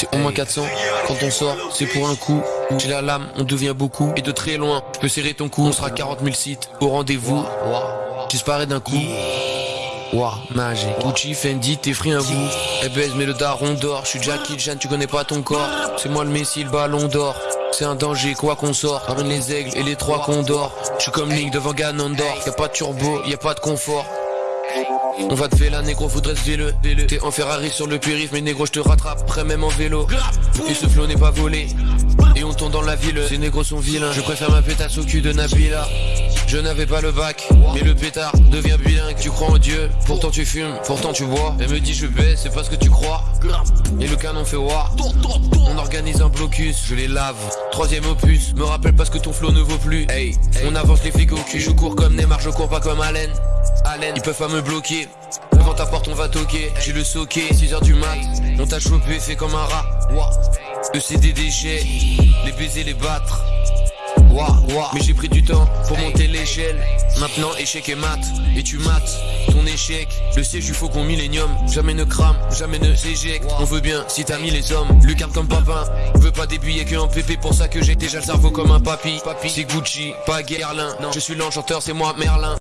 C'est au moins 400. Quand on sort, c'est pour un coup. J'ai la lame, on devient beaucoup. Et de très loin, je peux serrer ton cou. On sera 40 000 sites au rendez-vous. Disparais d'un coup. Wow, magique. Gucci, Fendi, t'es free un vous. Eh baise, mais le daron dort. Je suis Jackie Chan, tu connais pas ton corps. C'est moi le messie, le ballon d'or. C'est un danger, quoi qu'on sort. Ramène les aigles et les trois condors. Je suis comme Link devant Ganondorf. Y a pas de turbo, y pas de confort. On va te faire la négro, faudrait se vélo. T'es en Ferrari sur le périph', mais négro, je te rattrape, près même en vélo. Et ce flow n'est pas volé. Et on tourne dans la ville, ces négros sont vilains. Je préfère ma pétasse au cul de Nabila. Je n'avais pas le bac, mais le pétard devient bilingue. Tu crois en Dieu, pourtant tu fumes, pourtant tu bois. Elle me dit je baisse, c'est pas ce que tu crois. Et le canon fait voir. On organise un blocus, je les lave. Troisième opus, me rappelle pas ce que ton flow ne vaut plus. Hey, on avance les flics au cul. Je cours comme Neymar, je cours pas comme Allen. Ils peuvent pas me bloquer. Devant ta porte, on va toquer. J'ai le soqué, 6h du mat. On t'a chopé, fait comme un rat. Le CD déchets, les baiser, les battre. Mais j'ai pris du temps pour monter l'échelle. Maintenant, échec et mat. Et tu mates ton échec. Le siège du faucon millénium. Jamais ne crame, jamais ne s'éjecte. On veut bien si t'as mis les hommes. Lucarne comme papin. Veut pas des billets que en pépé. Pour ça que j'ai déjà le cerveau comme un papy. C'est Gucci, pas Guerlain. Non, je suis l'enchanteur, c'est moi Merlin.